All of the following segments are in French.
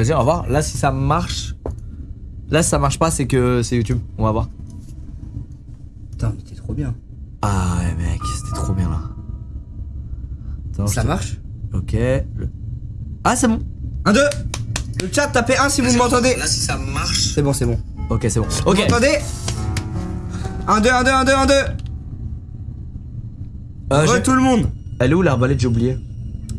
Vas-y, on va voir. Là, si ça marche. Là, si ça marche pas, c'est que c'est YouTube. On va voir. Putain, mais t'es trop bien. Ah ouais, mec, c'était trop bien là. Attends, Ça marche? Ok. Ah, c'est bon. 1, 2 Le chat, tapez 1 si vous m'entendez. Là, si ça marche. C'est bon, c'est bon. Ok, c'est bon. Vous Ok. m'entendez? 1, 2, 1, 2, 1, 2, 1, 2 Euh, tout le monde Elle est où l'arbalète? J'ai oublié.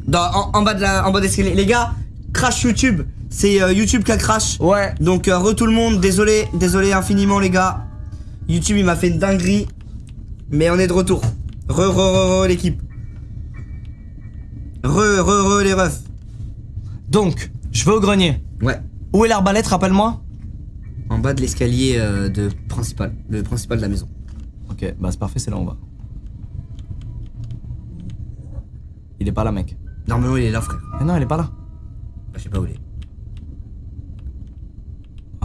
Dans, en, en bas de la, en bas de l'escalier. Les gars, crash YouTube. C'est euh, YouTube qui a crash. Ouais. Donc euh, re tout le monde, désolé, désolé infiniment les gars. YouTube il m'a fait une dinguerie. Mais on est de retour. Re re re re l'équipe. Re re re les refs. Donc, je vais au grenier. Ouais. Où est l'arbalète Rappelle-moi? En bas de l'escalier euh, de principal, le principal de la maison. Ok, bah c'est parfait, c'est là on va. Il est pas là, mec. Normalement il est là frère. Mais non, il est pas là. Je sais pas où il est.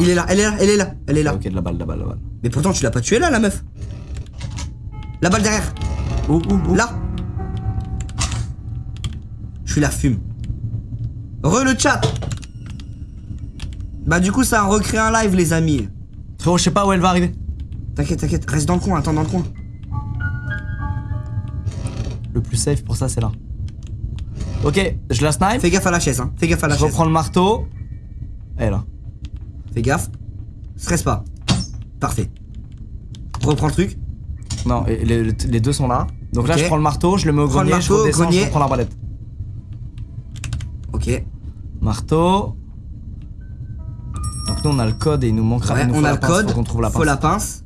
Il est là, elle est là, elle est là, elle est là. Ok, de la balle, de la balle, de la balle. Mais pourtant tu l'as pas tué là la meuf. La balle derrière. Où, où, où Là. Je suis la fume. Re le chat. Bah du coup ça a recréé un live les amis. Frérot, je sais pas où elle va arriver. T'inquiète, t'inquiète, reste dans le coin, attends dans le coin. Le plus safe pour ça, c'est là. Ok, je la snipe. Fais gaffe à la chaise, hein. Fais gaffe à la Je chaise. reprends le marteau. Est là. Fais gaffe. Stresse pas. Parfait. Reprends le truc. Non, et les, les deux sont là. Donc là, je prends le marteau, je le mets au Prends le grenier, je marteau, redescends, grenier. je reprends l'arbalète. Ok. Marteau. Donc nous, on a le code et il nous manquera. Ouais, il nous on faut a la le pince, code. Faut qu'on trouve la faut pince. la pince.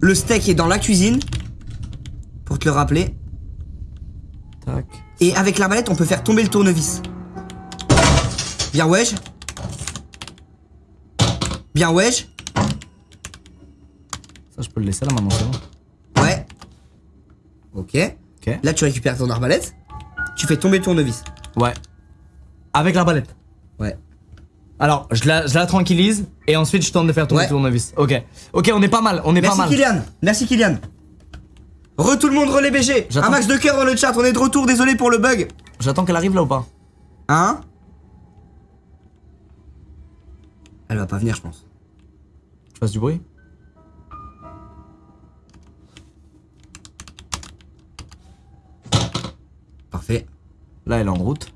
Le steak est dans la cuisine. Pour te le rappeler. Tac. Et avec l'arbalète, on peut faire tomber le tournevis. Bien wesh. Bien wesh. Ça, je peux le laisser là maintenant, c'est bon. Ouais. Ok. Ok. Là, tu récupères ton arbalète. Tu fais tomber le tournevis. Ouais. Avec l'arbalète. Ouais. Alors, je la, je la tranquillise et ensuite je tente de faire tomber Ouais. le tournevis. Ok. Ok, on est pas mal, on est Merci pas mal. Kylian. Merci Kylian. Re tout le monde, relais BG. J'attends. Un max de cœur dans le chat. On est de retour. Désolé pour le bug. J'attends qu'elle arrive là ou pas? Hein? Elle va pas venir, je pense. Je fasse du bruit Parfait. Là, elle est en route.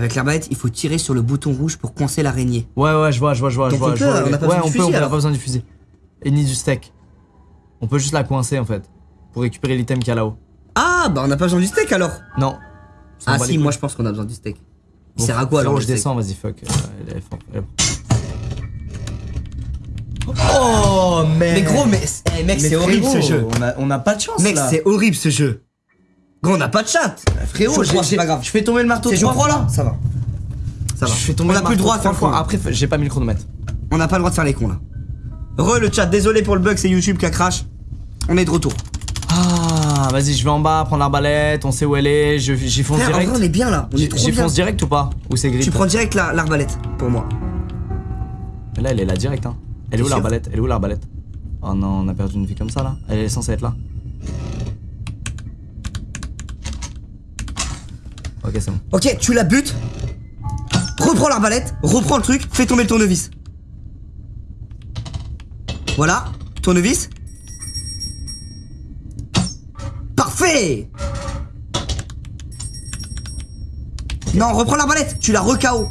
Avec l'arbalète, il faut tirer sur le bouton rouge pour coincer l'araignée. Ouais, ouais, je vois, je vois, je vois. je vois, on je peut, vois. on a pas ouais, besoin on du peut, fusil, on a alors. pas besoin du fusil. Et ni du steak. On peut juste la coincer en fait. Pour récupérer l'item qu'il y a là-haut. Ah, bah on a pas besoin du steak alors. Non. Ça Ah si, moi je pense qu'on a besoin du steak. Il Bon, sert à quoi alors je steak descends, vas-y, fuck. Euh, elle. Oh, mec Mais gros, mais, eh, mec, c'est horrible ce jeu. On a, on a pas de chance Mec, c'est horrible ce jeu. Gros, on n'a pas de chat. Frérot, Je c'est pas grave. Je fais tomber le marteau C'est je crois là? Ça va. Ça va. Je fais tomber on a le plus le droit marteau faire fois. Après, j'ai pas mis le chronomètre. On n'a pas le droit de faire les cons là. Re le chat, désolé pour le bug, c'est YouTube qui a crash. On est de retour. Ah, vas-y, je vais en bas prendre l'arbalète, on sait où elle est, je- j'y fonce Frère, en direct. vrai, on est bien là. J'y fonce direct ou pas Ou c'est gris Tu prends direct la- l'arbalète pour moi. Mais Là, elle est là direct, hein. Elle est où l'arbalète? Elle est où l'arbalète? Oh non, on a perdu une vie comme ça là. Elle est censée être là. Ok, c'est bon. Ok, tu la butes. Reprends l'arbalète, reprends le truc, fais tomber le tournevis. Voilà, tournevis. Parfait Non, reprends l'arbalète, tu la re-KO.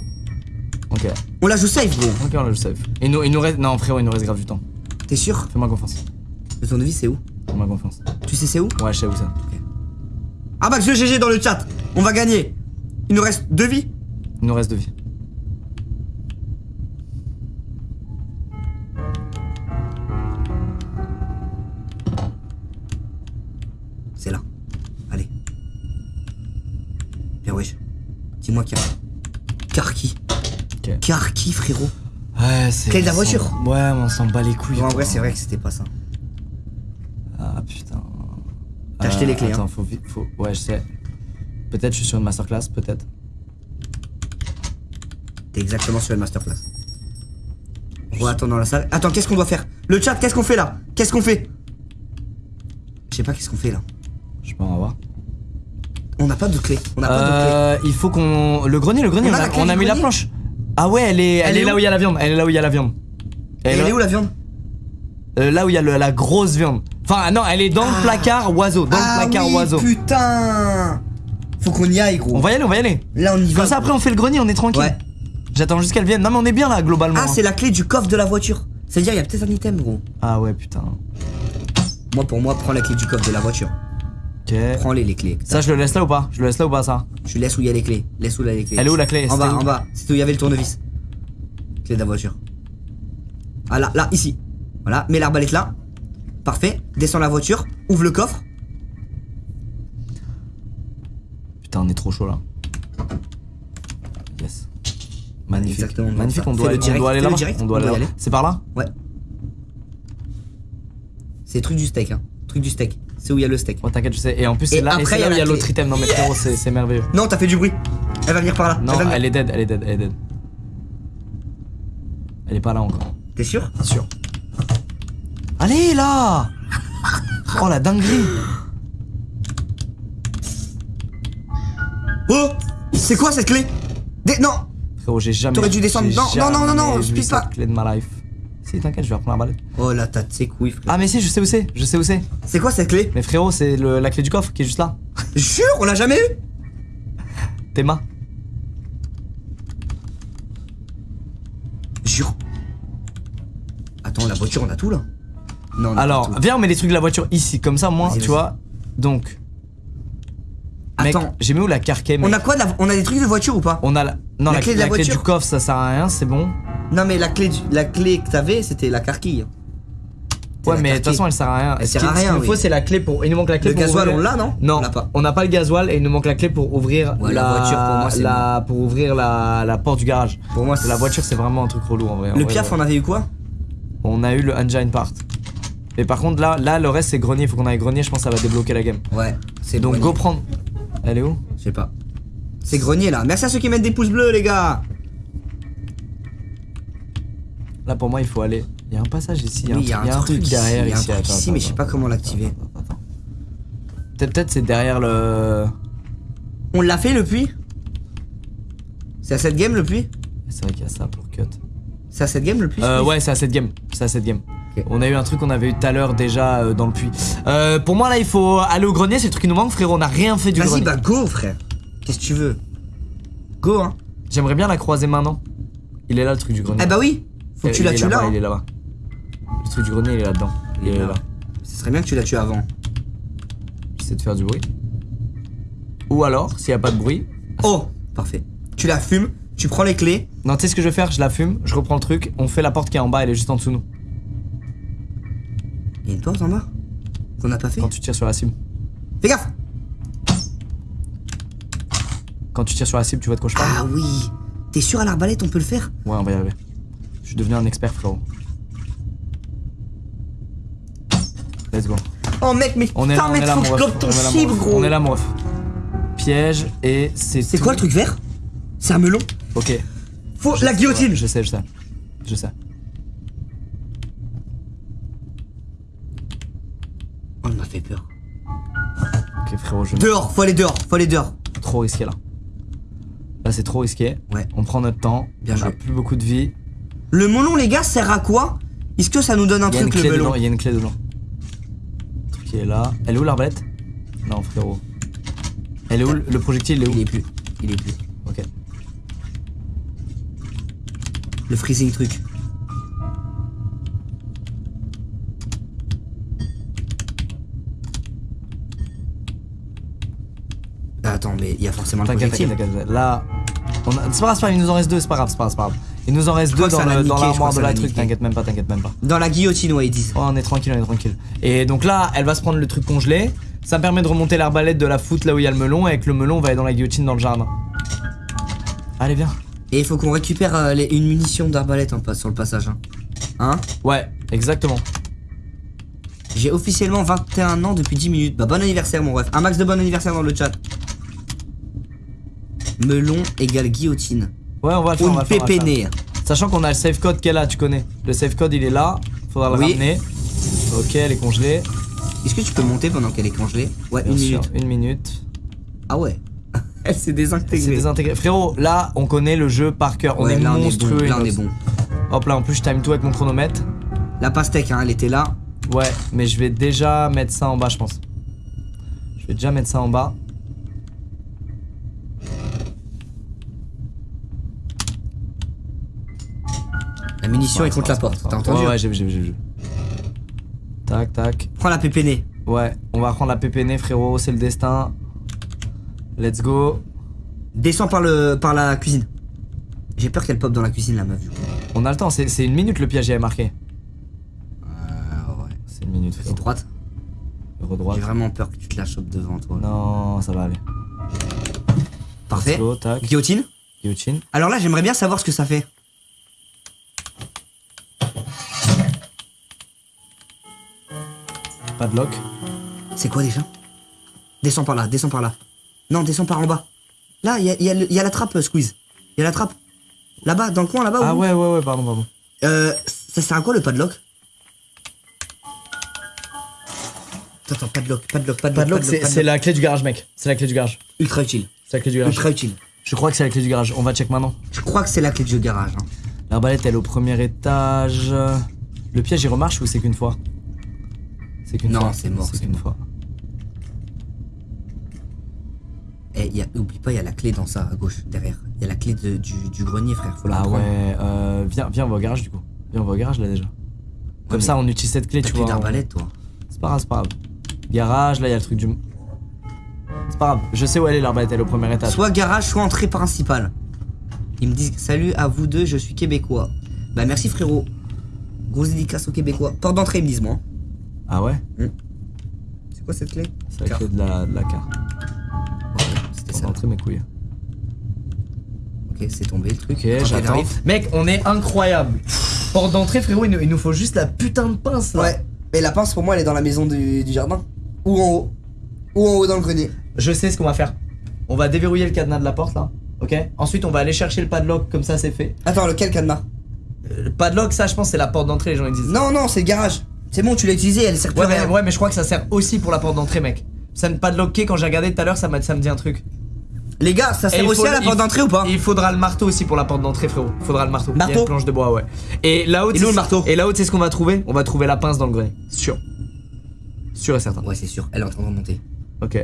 Ok. On la joue safe, gros. Ok, on l'a juste safe. Il nous, il nous reste. Non, frérot, il nous reste grave du temps. T'es sûr? Fais-moi confiance. Le tournevis, c'est où? Fais-moi confiance. Tu sais c'est où? Ouais, je sais où c'est. Ah bah, je GG dans le chat. On va gagner. Il nous reste deux vies. Il nous reste deux vies. C'est là. Allez. Bien wesh. Dis-moi qui Ok. Car qui frérot Ouais, c'est. Clé de la voiture. Ouais, mais on s'en bat les couilles. Bon, en vrai c'est vrai que c'était pas ça. Ah putain. T'as acheté les clés, Attends, hein. faut vite. Faut... Ouais, je sais. Peut-être je suis sur une masterclass, peut-être. T'es exactement sur le masterclass. On attends dans la salle. Attends, qu'est-ce qu'on doit faire? Le chat, qu'est-ce qu'on fait là? Qu'est-ce qu'on fait? Je sais pas qu'est-ce qu'on fait là. Je peux en avoir. On n'a pas de clé. On n'a pas de clé. Euh, il faut qu'on. Le grenier, le grenier, On on a on mis la planche. Ah ouais, elle est, elle Elle est est là où il y a la viande. Elle est là où il y a la viande. Elle est où la viande? Euh, Là où il y a le- la grosse viande. Enfin, non, elle est dans le placard oiseau. Dans ah le placard oui, oiseau. putain Faut qu'on y aille, gros. On va y aller, on va y aller. Là, on y va. Comme ça, après, on fait le grenier, on est tranquille. Ouais. J'attends juste qu'elle vienne. Non, mais on est bien là, globalement. Ah, c'est la clé du coffre de la voiture. C'est-à-dire, il y a peut-être un item, gros. Ah ouais, putain. Moi, pour moi, prends la clé du coffre de la voiture. Ok. Prends-les, les clés. Ça, je le laisse là ou pas? Je le laisse là ou pas, ça? Je laisse où il y a les clés. Laisse où il y a les clés. Elle est où la clé? En C'était bas, en bas. C'est où il y avait le tournevis. Clé de la voiture. Ah là, là, ici. Voilà, mets l'arbalète là. Parfait. Descends la voiture. Ouvre le coffre. Putain, on est trop chaud là. Yes. Magnifique. Exactement, Magnifique, on doit, on aller direct, On doit on aller doit là aller. C'est par là Ouais. C'est truc du steak, hein. Truc du steak. C'est où il y a le steak. Oh, t'inquiète, je sais. Et en plus, c'est là, après, c'est il y a là où il y a la l'autre clé. item. Non, mais frérot, c'est c'est merveilleux. Non, t'as fait du bruit. Elle va venir par là. Non, elle elle est dead, elle est dead, elle est dead. Elle est pas là encore. T'es sûr? Sûr. Allez là Oh la dinguerie Oh C'est quoi cette clé? Des- Non Frérot, j'ai jamais. T'aurais dû descendre. Non, non, non, non, non, je pisse pas. clé de ma life. Si, t'inquiète, je vais reprendre la balade. Oh la tête, c'est couilles, frère. Ah, mais si, je sais où c'est, je sais où c'est. C'est quoi cette clé? Mais frérot, c'est la clé du coffre qui est juste là. Jure, on l'a jamais eu? Tes mains. Jure. Attends, la voiture, on a tout là Non, on a pas Alors, tout. viens, on met les trucs de la voiture ici, comme ça, moi, tu vois. Donc. Attends. j'ai mis où la carquet, mec On a quoi de la- On a des trucs de voiture ou pas On a la. Non, La la, clé de la la clé du coffre, ça sert à rien, c'est bon. Non, mais la clé, du- la clé que t'avais, c'était la carquille. Ouais, mais de toute façon, elle sert à rien. Elle Ce sert à Ce rien, qu'il nous oui. faut, c'est la clé pour. Il nous manque la clé Le pour. gasoil, ouvrir- on l'a, non Non, On pas. n'a pas le gasoil et il nous manque la clé pour ouvrir Ouais, la, la voiture, pour moi, pour ouvrir la, la porte du garage. Pour moi, la voiture, c'est vraiment un truc relou en vrai. en Le vrai, piaf, ouais. on avait eu quoi On a eu le engine part. Mais par contre, là, là, le reste, c'est grenier. Faut qu'on aille grenier. Je pense que ça va débloquer la game. Ouais, c'est Donc, go prendre. Elle est où? Je sais pas. C'est grenier là. Merci à ceux qui mettent des pouces bleus, les gars. Là, pour moi, il faut aller. Il y a un passage ici. Oui, il y a un truc ici, derrière il y a un ici. truc Attends, ici, attends, mais je sais pas comment l'activer. peut-être c'est derrière le. On l'a fait le puits? C'est à cette game le puits? C'est vrai qu'il y a ça pour cut. C'est à cette game le puits Euh, ouais, c'est à cette game. C'est à cette game. On a eu un truc qu'on avait eu tout à l'heure déjà euh, dans le puits. Euh, pour moi, là, il faut aller au grenier. C'est le truc qui nous manque, frérot. On n'a rien fait du Vas-y, grenier. bah go, frère. Qu'est-ce que tu veux? Go, hein. J'aimerais bien la croiser maintenant. Il est là, le truc du grenier. Eh bah oui. Faut que Euh, tu la tues là. là-bas, hein. Il est là-bas. Le truc du grenier, il est là-dedans. Il est là. Ce serait bien que tu la tues avant. J'essaie de faire du bruit. Ou alors, s'il n'y a pas de bruit. Oh, parfait. Tu la fumes, tu prends les clés. Non, tu sais ce que je vais faire? Je la fume, je reprends le truc, on fait la porte qui est en bas, elle est juste en dessous de nous. Il y a une porte en bas qu'on n'a pas fait. Quand tu tires sur la cible. Fais gaffe. Quand tu tires sur la cible, tu vois de quoi je parle Ah oui. T'es sûr à l'arbalète, on peut le faire? Ouais, on va y arriver. Je suis devenu un expert, frérot. Let's go. Oh mec, mais On est putain, là, on mec, est là, faut que je ton On est cible, gros. On est là, mon ref. Piège et c'est. C'est quoi le truc vert? C'est un melon? Ok. Faut la guillotine. Je sais, je sais. Je sais. Oh, il m'a fait peur. Ok, frérot, je. Dehors, faut aller dehors, faut aller dehors. Trop risqué là. Là, c'est trop risqué. Ouais. On prend notre temps. Bien on a joué. plus beaucoup de vie. Le melon, les gars, sert à quoi? Est-ce que ça nous donne un Il y a une truc, clé le melon. Il y a une clé dedans. Le truc qui est là. Elle est où l'arbalète? Non, frérot. Elle est où Le projectile, il est où? Il est plus. Il est plus. Ok. Le freezing truc. Attends, mais il y a forcément le projectile. t'inquiète, t'inquiète. Là. on a- C'est pas grave, c'est pas grave, il nous en reste deux, c'est pas grave, c'est pas grave, c'est pas grave. Il nous en reste deux dans l'armoire de la truc, t'inquiète même pas, t'inquiète même pas. Dans la guillotine, ouais, ils disent. Oh, on est tranquille, on est tranquille. Et donc là, elle va se prendre le truc congelé. Ça me permet de remonter l'arbalète, de la foutre là où il y a le melon. Et avec le melon, on va aller dans la guillotine dans le jardin. Allez, viens. Et il faut qu'on récupère euh, les- une munition d'arbalète en passe sur le passage. Hein, Hein? Ouais, exactement. J'ai officiellement 21 ans depuis 10 minutes. Bah, bon anniversaire, mon ref. Un max de bon anniversaire dans le chat. Melon égale guillotine. Ouais, on va le faire. on va Une on va faire. pépénée. Sachant qu'on a le safe code est là, tu connais. Le safe code, il est là. Faudra le Oui. ramener. Ok, elle est congelée. Est-ce que tu peux monter pendant qu'elle est congelée? Ouais, Bien une sûr, minute. une minute. Ah ouais. Elle s'est désintégrée. désintégré. Frérot, là, on connaît le jeu par cœur. On Ouais, est là, on est monstrueux. bon. Là, on est bon. Hop là, en plus, je time tout avec mon chronomètre. La pastèque, hein, elle était là. Ouais, mais je vais déjà mettre ça en bas, je pense. Je vais déjà mettre ça en bas. La munition est contre la porte. T'as entendu Ouais, ouais, j'ai vu, j'ai vu, j'ai vu. Tac, tac. Prends la pépénée. Ouais, on va prendre la pépénée, frérot, c'est le destin. Let's go. Descends par, le, par la cuisine. J'ai peur qu'elle pop dans la cuisine, la meuf. du coup. On a le temps, c'est une minute le piège, j'avais marqué. Euh, ouais. C'est une minute, C'est frérot. droite. Droite. J'ai vraiment peur que tu te la chopes devant toi. Non, ça va aller. Parfait. Go, tac. Guillotine. Guillotine. Alors là, j'aimerais bien savoir ce que ça fait. Padlock. C'est quoi déjà? Descends par là, descends par là. Non, descends par en bas. Là, il y a, il y a le- il y a la trappe, euh, Squeeze. Il y a la trappe. Là-bas, dans le coin, là-bas. Ah ouais, ouais, ouais, pardon, pardon. Euh, ça sert à quoi le padlock Attends, attends, padlock, padlock, padlock. Padlock, c'est c'est la clé du garage, mec. C'est la clé du garage. ultra utile. C'est la clé du garage. Ultra utile. Je crois que c'est la clé du garage. On va check maintenant. Je crois que c'est la clé du garage. hein. L'arbalète, elle est au premier étage. Le piège, il remarche ou c'est qu'une fois? C'est qu'une Non, fois. c'est mort, C'est qu'une fois. Et y a, oublie pas, il y a la clé dans ça à gauche, derrière. Il y a la clé de- du, du grenier, frère. Faut la Ah prendre. ouais, euh, viens, viens, on va au garage du coup. Viens, on va au garage là déjà. Comme ça, on utilise cette clé, tu vois. d'arbalète, toi. C'est pas grave, c'est pas grave. Garage, là, il y a le truc du. C'est pas grave, je sais où elle est l'arbalète, elle est au premier étage. Soit garage, soit entrée principale. Ils me disent salut à vous deux, je suis québécois. Bah merci frérot. Grosse dédicace aux québécois. Porte d'entrée, ils me disent moi. Ah ouais? C'est quoi cette clé? C'est la clé de la, de la carte. Ouais, C'était ça. rentrer mes couilles. Ok, c'est tombé le truc. Ok, j'attends. Mec, on est incroyable. Porte d'entrée, frérot, il nous, il nous faut juste la putain de pince là. Ouais. Et la pince pour moi elle est dans la maison du, du jardin. Ou en haut. Ou en haut dans le grenier. Je sais ce qu'on va faire. On va déverrouiller le cadenas de la porte là. Ok? Ensuite, on va aller chercher le padlock, comme ça c'est fait. Attends, lequel cadenas? Euh, Le padlock, ça, je pense, c'est la porte d'entrée, les gens ils disent. Non, non, c'est le garage. C'est bon, tu l'as utilisé, elle sert plus Ouais, à mais, rien. ouais, mais je crois que ça sert aussi pour la porte d'entrée, mec. Ça ne padlocker, quand j'ai regardé tout à l'heure, ça, m'a- ça me dit un truc. Les gars, ça sert aussi faut- à la porte d'entrée ou pas? Il faudra le marteau aussi pour la porte d'entrée, frérot. Il faudra le marteau. Il y a Marteau une planche de bois, ouais. Et là-haut, Il est où le marteau? Et là-haut, c'est ce qu'on va trouver? On va trouver la pince dans le grenier. Sûr. Sûr et certain. Ouais, c'est sûr, elle est en train de remonter. Ok.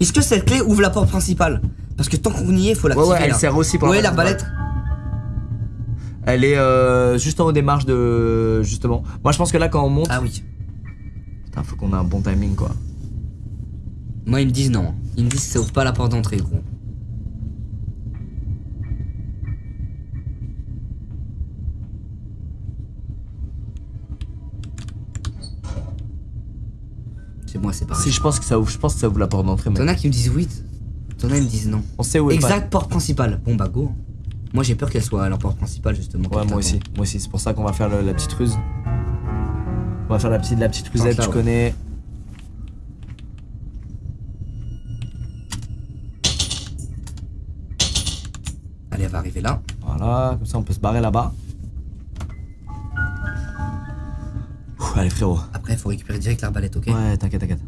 Est-ce que cette clé ouvre la porte principale? Parce que tant qu'on y est, faut Ouais, l'activer. ouais, elle là. sert aussi pour Ouais, la porte l'arbalète. Elle est euh, juste en haut des marches de. Justement. Moi, je pense que là, quand on monte. Ah oui. Putain, faut qu'on ait un bon timing, quoi. Moi, ils me disent non. Ils me disent que ça ouvre pas la porte d'entrée, gros. C'est moi, c'est pareil. Si, je pense que ça ouvre, je pense que ça ouvre la porte d'entrée. T'en as qui me disent oui, t'en as qui me disent non. On sait où est Exact, porte principale. Bon bah go. Moi j'ai peur qu'elle soit à la porte principale justement. Ouais, moi aussi, moi aussi. C'est pour ça qu'on va faire le- la petite ruse. On va faire la petite, la petite rusette, tu ouais. connais. Allez, elle va arriver là. Voilà, comme ça on peut se barrer là-bas. Allez frérot. Après, il faut récupérer direct l'arbalète, ok Ouais, t'inquiète, t'inquiète.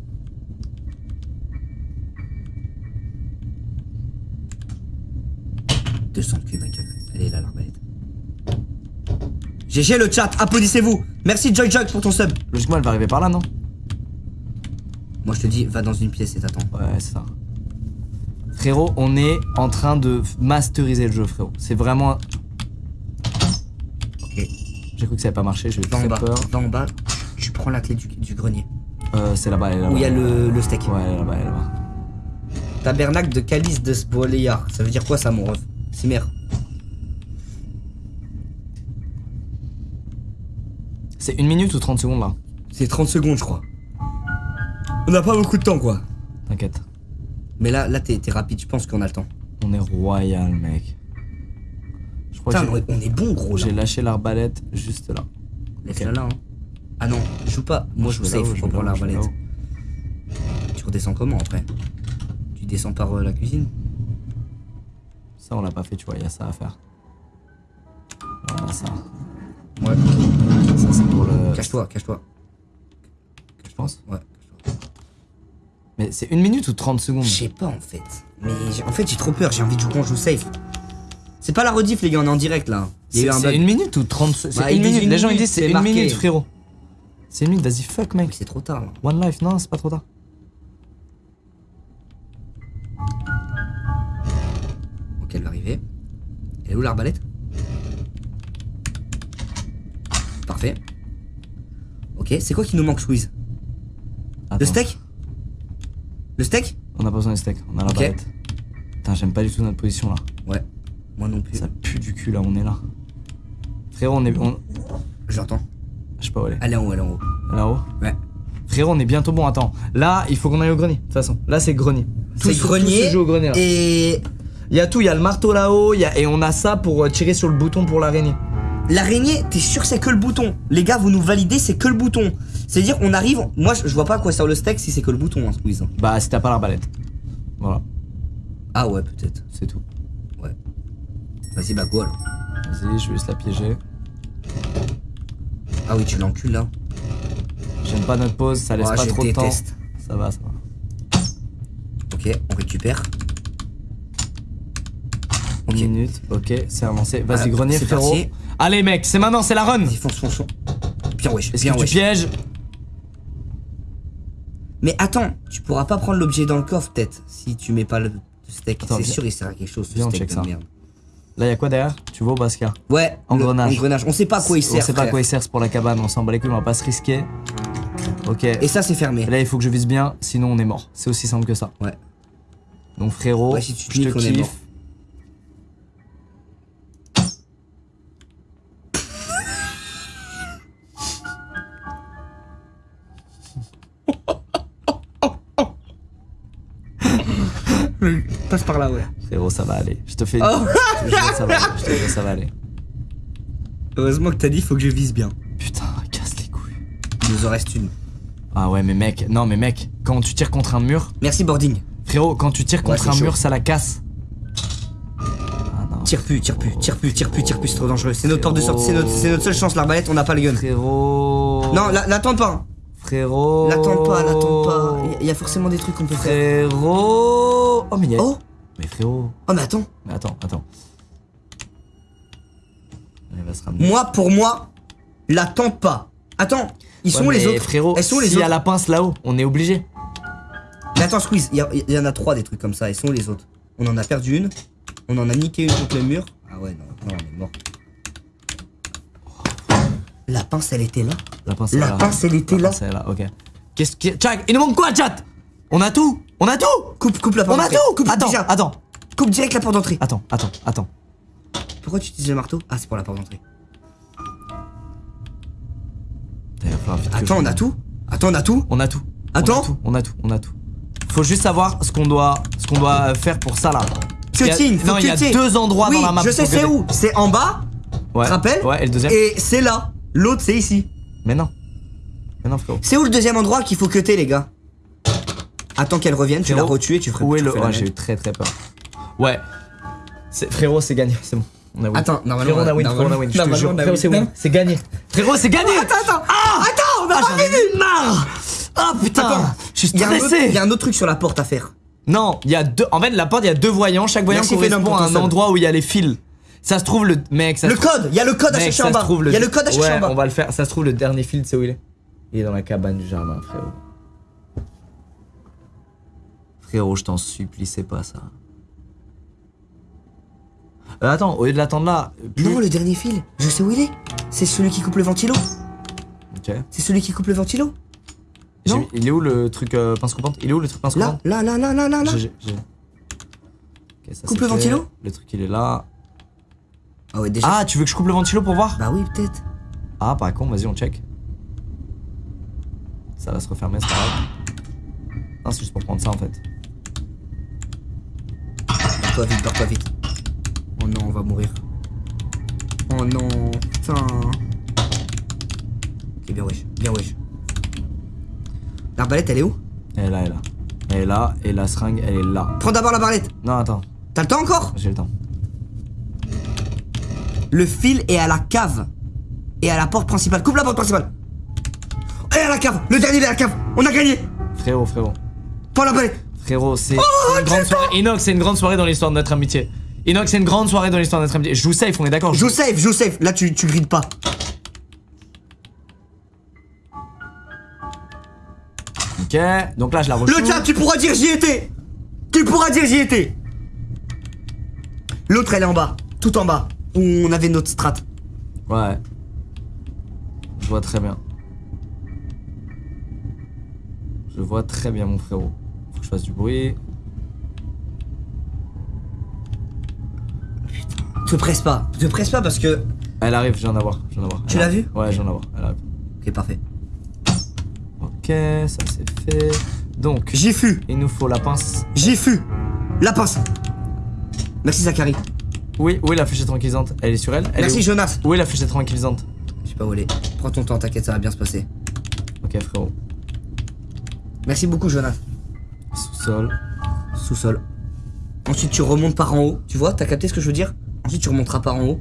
Deux cents de cul, ma gueule. Elle est là l'arbalète. GG le chat, applaudissez-vous. Merci Joy Joy pour ton sub. Logiquement, elle va arriver par là, non? Moi je te dis, va dans une pièce et t'attends. Ouais, c'est ça. Frérot, on est en train de masteriser le jeu, frérot. C'est vraiment. Ok. J'ai cru que ça allait pas marcher, j'ai eu très bas. peur. Va en bas. Tu prends la clé du, du grenier. Euh, c'est là-bas, elle est là-bas. Où il y a le, le steak. Ouais, elle est là-bas, elle est là-bas. Tabernacle de Calice de Spoléar. Ça veut dire quoi ça, mon ref? Cimer. C'est une minute ou 30 secondes là C'est 30 secondes, je crois. On n'a pas beaucoup de temps, quoi. T'inquiète. Mais là, là, t'es rapide. Je pense qu'on a le temps. On est royal, mec. Je crois Putain, que on est bon, gros, j'ai lâché l'arbalète juste là. Laisse-la là, hein. Ah non, joue pas. Moi, je je prendre là-haut, je vais l'arbalète. Tu redescends comment après? Tu descends par euh, la cuisine? Ça, on l'a pas fait, tu vois, il y a ça à faire. Ça. Ouais. Ça, c'est pour le. Cache-toi, cache-toi. Je pense. Ouais. Mais c'est une minute ou 30 secondes? Je sais pas en fait. Mais en fait, j'ai trop peur. J'ai envie de jouer qu'on joue safe. C'est pas la rediff, les gars, on est en direct là. Eu C'est un c'est une minute ou 30 C'est Bah, une ils disent minute. une Les gens ils disent c'est c'est une minute, frérot. C'est une minute, vas-y, fuck, mec. c'est trop tard là. One life, non, c'est pas trop tard. Ok, elle va arriver. Elle est où l'arbalète? Parfait. Ok, c'est quoi qui nous manque, Squeeze Le steak? Le steak? On a pas besoin de steak, on a la Ok. barrette. Putain, j'aime pas du tout notre position là. Ouais. Moi non plus. Ça pue du cul là, on est là. Frérot, on est. on- Je l'entends. Je sais pas où elle est. Elle est en haut, elle est en haut. Là-haut Ouais. Frérot, on est bientôt bon. Attends, là, il faut qu'on aille au grenier. De toute façon, là, c'est grenier. Tout C'est se- tout grenier. se joue au grenier. là. Et Il y a tout, il y a le marteau là-haut, a- et on a ça pour euh, tirer sur le bouton pour l'araignée. L'araignée, t'es sûr que c'est que le bouton Les gars, vous nous validez, c'est que le bouton. C'est-à-dire, on arrive. Moi, je je vois pas à quoi sert le steak si c'est que le bouton, hein, Squeeze. Bah, si t'as pas l'arbalète. Voilà, Ah ouais, peut-être. c'est tout. Ouais. Vas-y, bah go alors. Vas-y, je vais juste la piéger. Ah oui, tu l'encules là. J'aime pas notre pause, ça laisse Ah, pas trop de temps. Ça va, ça va. Ok, on récupère. Ok. Une minute, ok, c'est avancé. Vas-y, Ah, grenier, frérot. parti. Allez, mec, c'est maintenant, c'est la run. Vas-y, fonce, fonce, fonce. Bien wesh, Est-ce bien que tu wesh. pièges Mais attends, tu pourras pas prendre l'objet dans le coffre peut-être si tu mets pas le steak. Attends, C'est viens. sûr, il sert à quelque chose ce Viens, on steak check de ça. merde. Là, y a quoi derrière? Tu vois au Basca Ouais, le- Engrenage. engrenage. On sait pas à quoi il sert. On sait pas à frère. quoi il sert, c'est pour la cabane, on s'en bat les couilles, on va pas se risquer. Ok. Et ça, c'est fermé. Là, il faut que je vise bien, sinon on est mort. C'est aussi simple que ça. Ouais. Donc, frérot, Ouais, si tu te je te niques, on est mort. kiffe. Passe par là, ouais. Frérot, ça va aller. Je te fais. Oh. Je te jure, ça va aller. Je te jure, ça va aller. Heureusement que t'as dit, faut que je vise bien. Putain, casse les couilles. Il nous en reste une. Ah ouais, mais mec, non, mais mec, quand tu tires contre un mur, Merci, boarding. frérot, quand tu tires contre un chaud. mur, ça la casse. Ah. Tire plus, tire plus, tire plus, tire plus, tire plus, c'est trop dangereux. C'est notre porte de sortie, c'est notre, notre seule chance, l'arbalète, on n'a pas le gun. Frérot. Non, la- l'attends pas. Frérot. L'attends pas, l'attends pas. Il y a forcément des trucs qu'on peut faire. Frérot. Oh, mais il y a. Oh, Mais frérot. oh, mais attends. Mais attends, attends. Elle va se ramener. Moi, pour moi, l'attends pas. Attends, ils sont Ouais, les mais autres? Frérot, Elles sont les s'il y a la pince là-haut, on est obligé. Mais attends, Squeeze, il y, il en a trois des trucs comme ça. Elles sont les autres? On en a perdu une. On en a niqué une contre le mur. Ah ouais, non, non, on est mort. La pince, elle était là. La pince, La là. pince, elle était La là. pince, elle est là, ok. Qu'est-ce que. Tchak, il nous manque quoi, chat? On a tout On a tout Coupe, coupe la porte On a tout Coupe Attends, déjà. attends, Coupe direct la porte d'entrée. attends, attends, attends. Pourquoi tu utilises le marteau? Ah, c'est pour la porte d'entrée. Attends, on a tout On a tout On a tout. Attends. On a tout, on a tout. Faut juste savoir ce qu'on doit, ce qu'on doit faire pour ça là. Cutting, Non, il y a deux endroits dans la map. je sais c'est où C'est en bas, Ouais. te rappelles? Ouais, et le deuxième et c'est là. L'autre, c'est ici. Mais non. Mais non, frérot. C'est où le deuxième endroit qu'il faut cutter, les gars? Attends qu'elle revienne, tu l'as Frérot, retué, tu ferais Où est le. la Ouais, j'ai eu très très peur. Ouais. Frérot, c'est gagné, c'est bon. On a win. Attends, normalement, Frérot, on a win, frérot, on a win. Je te jure, frérot, c'est win. C'est gagné. Frérot, c'est gagné. Attends, attends Attends, on a Ah, pas ai marre. Ah putain. Je suis stressé. il y a un autre truc sur la porte à faire. Non, il y a deux. En fait, la porte, il y a deux voyants. Chaque voyant correspond à un endroit où il y a les fils. Ça se trouve le mec. Ça Le code, il y a le code à chercher en bas. Il y a le code à chercher en bas. on va le faire. Ça se trouve le dernier fil, c'est où il est Il est dans la cabane du jardin, frérot. Frérot, je t'en supplie, c'est pas ça. Euh, attends, au lieu de l'attendre là. plus- Non, le dernier fil, je sais où il est. C'est celui qui coupe le ventilo. Ok. C'est celui qui coupe le ventilo. Non. mis- Il est où le truc euh, pince coupante? Il est où le truc pince coupante? là, là, là, là, là, là. Ça, Coupe le fait. ventilo Le truc il est là. Ah ouais, déjà. Ah, tu veux que je coupe le ventilo pour voir? Bah oui, peut-être. Ah, pas con, vas-y, on check. Ça va se refermer, c'est pas grave. Non, c'est juste pour prendre ça en fait. Vite, vite. Oh non, on va mourir. Oh non, putain. Ok, bien wesh, bien wesh. L'arbalète, elle est où? Elle est là, elle est là. Elle est là, et la seringue, elle est là. Prends d'abord l'arbalète. Non, attends, T'as le temps encore? J'ai le temps. Le fil est à la cave. Et à la porte principale. Coupe la porte principale. Et à la cave. Le dernier est à la cave. On a gagné. Frérot, frérot. Prends l'arbalète. Frérot, c'est c'est une grande soirée. Inox, c'est une grande soirée dans l'histoire de notre amitié. Inox, c'est une grande soirée dans l'histoire de notre amitié. Je vous safe, on est d'accord Joue safe, joue safe. Là, tu, tu grides pas. Ok, donc là je la rejoue. Le chat, tu pourras dire j'y étais. Tu pourras dire j'y étais. L'autre, elle est en bas. Tout en bas. Où on avait notre strat. Ouais. Je vois très bien. Je vois très bien mon frérot. Je fasse du bruit. Te presse pas. Te presse pas parce que. Elle arrive, je viens d'avoir. je viens d'avoir. Tu l'as vu Ouais, je viens d'avoir. Elle arrive. Ok, parfait. Ok, ça c'est fait. Donc, J'y fus. il nous faut la pince. J'y fus. La pince. Merci Zachary. Oui, où est la fléchette tranquillisante Elle est sur elle, elle Merci est Jonas. où, où est la fléchette tranquillisante Je sais pas où elle est. Prends ton temps, t'inquiète, ça va bien se passer. Ok, frérot. Merci beaucoup Jonas. Sous-sol. Sous-sol. Ensuite tu remontes par en haut. Tu vois, t'as capté ce que je veux dire? Ensuite tu remonteras par en haut.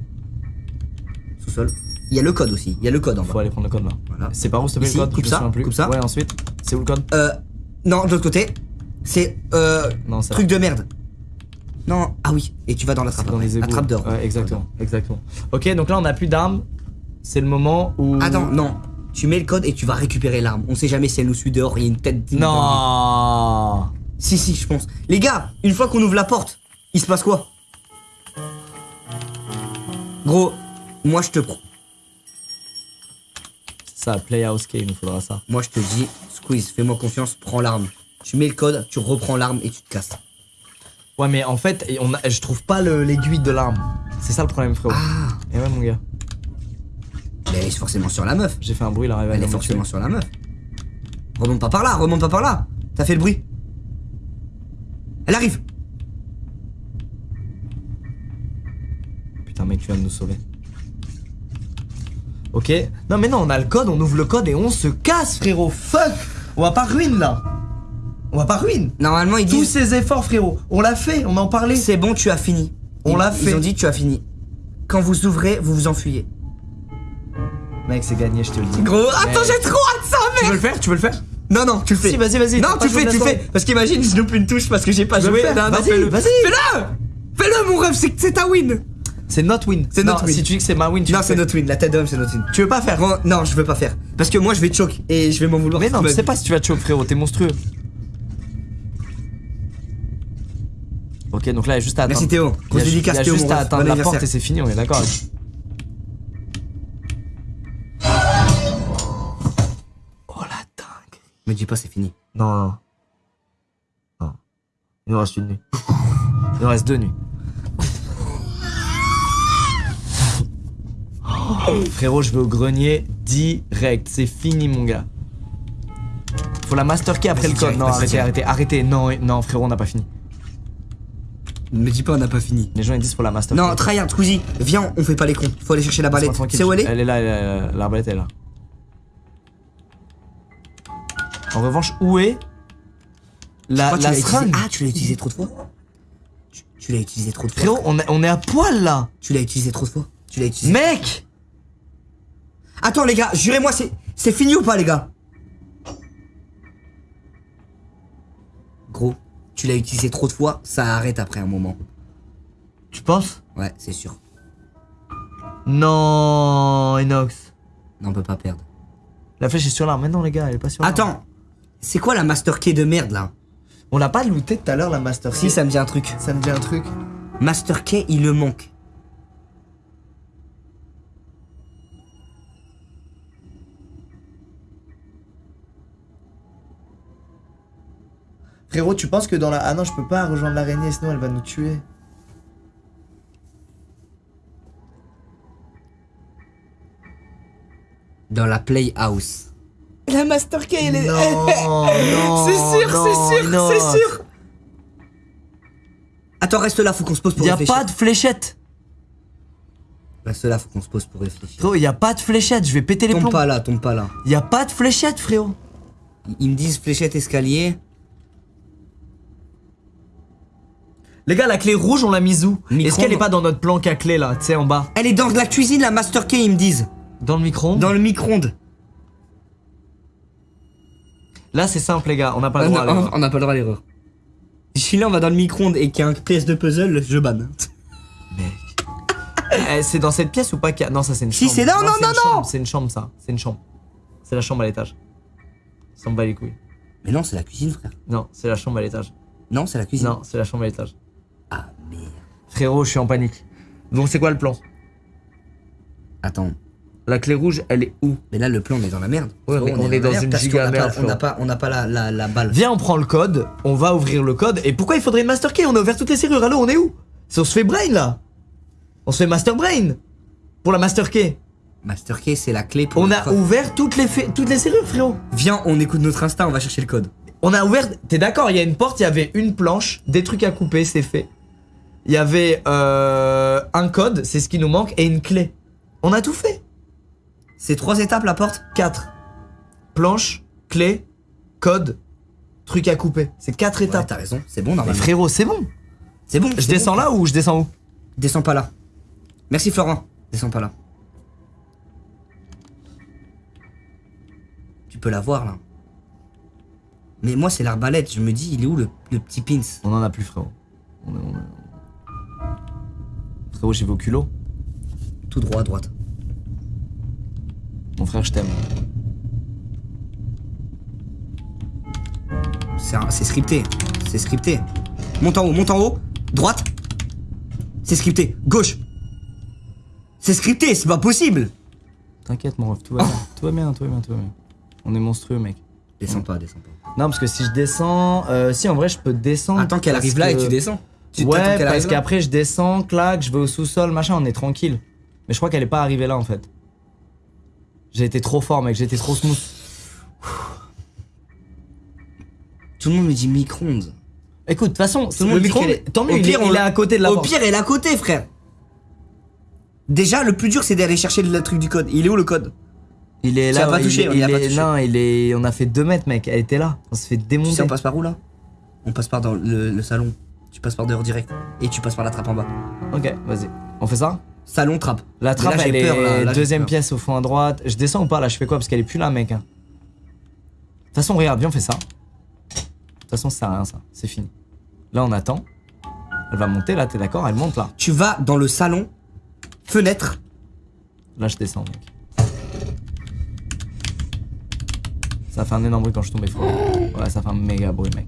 Sous-sol. Il y a le code aussi. Il y a le code en Faut bas. aller prendre le code là. Voilà. C'est par où s'il te plaît le code? coupe Je ça, souviens plus. coupe ça. Ouais, ensuite. C'est où le code? Euh. Non, de l'autre côté. C'est euh. Non, c'est Truc de merde. Non. Ah oui. Et tu vas dans la trappe. dans les La égouts. trappe d'or. Ouais, exactement, exactement. Ok, donc là on a plus d'armes. C'est le moment où. Attends, non. Tu mets le code et tu vas récupérer l'arme. On sait jamais si elle nous suit dehors. Il y a une tête. Non. Si, si, je pense. Les gars, une fois qu'on ouvre la porte, il se passe quoi? Gros, moi je te Ça, Playhouse Key, il nous faudra ça. moi je te dis, Squeeze, fais-moi confiance, prends l'arme. Tu mets le code, tu reprends l'arme et tu te casses. Ouais, mais en fait, on a- je trouve pas le- l'aiguille de l'arme. C'est ça le problème, frérot. Ah, Et ouais, mon gars. mais elle est forcément sur la meuf. J'ai fait un bruit, là, elle Elle est forcément sur la meuf. Remonte pas par là, remonte pas par là. T'as fait le bruit? Elle arrive. Putain, mec, tu viens de nous sauver. Ok. Non, mais non, on a le code, on ouvre le code et on se casse, frérot. Fuck. On va pas ruine là. On va pas ruine. Normalement, ils Tous disent ces efforts, frérot. On l'a fait, on en parlait. c'est bon, tu as fini. On Ils- l'a Ils fait. ont dit tu as fini. Quand vous ouvrez, vous vous enfuyez. Mec, c'est gagné, je te le dis. Gros, attends, Mec. j'ai trop hâte ça, Tu veux mec. le faire Tu veux le faire? Non, non, tu le fais. Si, vas-y, vas-y. Non, tu le fais, tu le fais. Parce qu'imagine, je loupe une touche parce que j'ai pas joué. Non, non, Vas-y, fais-le. vas-y. Fais-le Fais-le, mon rêve, c'est ta win. C'est notre win. C'est notre win. Si tu dis que c'est ma win, tu Non, c'est notre win. La tête d'homme, c'est notre win. Tu veux pas faire? Non, je veux pas faire. Parce que moi, je vais te choc et je vais m'en vouloir. Mais non, je sais pas si tu vas te choper, frérot. T'es monstrueux. Ok, donc là, il y a juste à attendre. Merci Théo. Il y Grosse a, ju- dédicace il y a Théo, juste à atteindre la porte et c'est fini, on est d'accord. Me dis pas, c'est fini. Non, non. Non. Il nous reste une nuit. Il nous reste deux nuits. Frérot, je vais au grenier direct. C'est fini, mon gars. Faut la master key après le code. direct, Non, arrêtez, arrêtez, arrêtez. Non, non, frérot, on n'a pas fini. Me dis pas, on n'a pas fini. Les gens ils disent pour la master Non, tryhard, Squeezie, viens, on fait pas les cons. Faut aller chercher la balette. C'est où elle est Elle est là, elle est là, l'arbalète est là. En revanche, où est la, la seringue Ah, tu l'as utilisé trop de fois. Tu, tu l'as utilisé trop de fois. Frérot, on, est- on est à poil là Tu l'as utilisé trop de fois. Tu l'as utilisé. Mec Attends, les gars, jurez-moi, c'est c'est fini ou pas, les gars? Gros, tu l'as utilisé trop de fois, ça arrête après un moment. Tu penses? Ouais, c'est sûr. Non, Inox. Non, on peut pas perdre. La flèche est sur l'arme. Mais non, les gars, elle est pas sur l'arme. Attends, c'est quoi la master key de merde là? On l'a pas looté tout à l'heure, la master Si, key ça me dit un truc. Ça me dit un truc. Master key, il le manque. Frérot, tu penses que dans la. Ah non, je peux pas rejoindre l'araignée, sinon elle va nous tuer. Dans la playhouse. La Master Key, elle est. Non, non. C'est sûr, c'est sûr, c'est sûr. Attends, reste là, faut qu'on se pose pour Y a réfléchir. pas de fléchette. Reste là, faut qu'on se pose pour réfléchir. Frérot, y a pas de fléchette. Je vais péter les Tombe plombs. pas là, tombe pas là. Y a pas de fléchette, frérot. Ils me disent fléchette escalier. Les gars, la clé rouge, on l'a mise où? Est-ce qu'elle est pas dans notre planque à clé là, tu sais, en bas? Elle est dans la cuisine, la master key, ils me disent. Dans le micro-ondes? Dans le micro-ondes. Là, c'est simple, les gars, on n'a pas Ah le droit à non, l'erreur. on n'a pas le droit à l'erreur. Si là on va dans le micro-ondes et qu'il y a un pièce de puzzle, je banne. Mec. Eh, c'est dans cette pièce ou pas qu'il y a- Non, ça c'est une Si, chambre. c'est- non, non, non, non C'est une chambre, ça. C'est une chambre. C'est la chambre à l'étage. Ça me bat les couilles. Mais non, c'est la cuisine, frère. Non, c'est la chambre à l'étage. Non, c'est la cuisine. Non, c'est la chambre à l'étage. Ah merde. Frérot, je suis en panique. Donc c'est quoi le plan? Attends. La clé rouge, elle est où? Mais là, le plan, on est dans la merde. Ouais, mais on est dans une giga n'a pas- On n'a pas, on n'a pas la, la, la balle. Viens, on prend le code, on va ouvrir le code. Et pourquoi il faudrait une master key? On a ouvert toutes les serrures. Allô, on est où? Si on se fait brain là On se fait master brain Pour la master key. Master Key, c'est la clé pour. On a code. ouvert toutes les, fa- toutes les serrures, frérot. Viens, on écoute notre instinct, on va chercher le code. On a ouvert. T'es d'accord Il y a une porte, il y avait une planche, des trucs à couper, c'est fait. Il y avait euh, un code, c'est ce qui nous manque, et une clé. On a tout fait. C'est trois étapes la porte 4. Planche, clé, code, truc à couper. C'est quatre Ouais, étapes. t'as raison, c'est bon Mais normalement. frérot, c'est bon. C'est bon. Je descends bon. là ou je descends où? Descends pas là. Merci Florent. Descends pas là. Tu peux la voir là. Mais moi c'est l'arbalète, je me dis il est où le, le petit pins? On en a plus, frérot. On on Frérot, j'y vais au culot. Tout droit à droite. Mon frère, je t'aime. C'est scripté. C'est scripté. Monte en haut, monte en haut. Droite. C'est scripté. Gauche. C'est scripté, c'est pas possible. T'inquiète, mon ref, tout va bien. Tout va bien, tout va bien, tout va bien. On est monstrueux, mec. Descends pas, descends pas. Non, parce que si je descends. euh, si, en vrai, je peux descendre. Attends qu'elle arrive là et que- tu descends. Tu Ouais, qu'elle parce qu'après, je descends, clac, je vais au sous-sol, machin, on est tranquille. Mais je crois qu'elle est pas arrivée là, en fait. J'ai été trop fort, mec, j'ai été trop smooth. Tout le monde me dit micro-ondes. Écoute, de toute façon, Tout le monde dit micro, est- tant mieux, Au il, pire, est, on il est à côté de la Au porte. pire, elle est à côté, frère. Déjà, le plus dur, c'est d'aller chercher le truc du code. Il est où le code? Il est Tu là. pas il touché, il l'a pas touché. Non, il est. On a fait 2 mètres, mec. Elle était là. On se fait Tu démonter. sais, on passe par où là? On passe par dans le, le salon. Tu passes par dehors direct. Et tu passes par la trappe en bas. Ok, vas-y. On fait ça? Salon, trappe. La trappe, là, elle peur, est là, là, j'ai deuxième pièce au fond à droite. Je descends ou pas là? Je fais quoi? Parce qu'elle est plus là, mec. hein. De toute façon, regarde, viens, on fait ça. De toute façon, ça sert à rien, ça. C'est fini. Là, on attend. Elle va monter, là, t'es d'accord? Elle monte là. Tu vas dans le salon, fenêtre. Là, je descends, mec. Ça fait un énorme bruit quand je tombe. Ouais, ça fait un méga bruit, mec.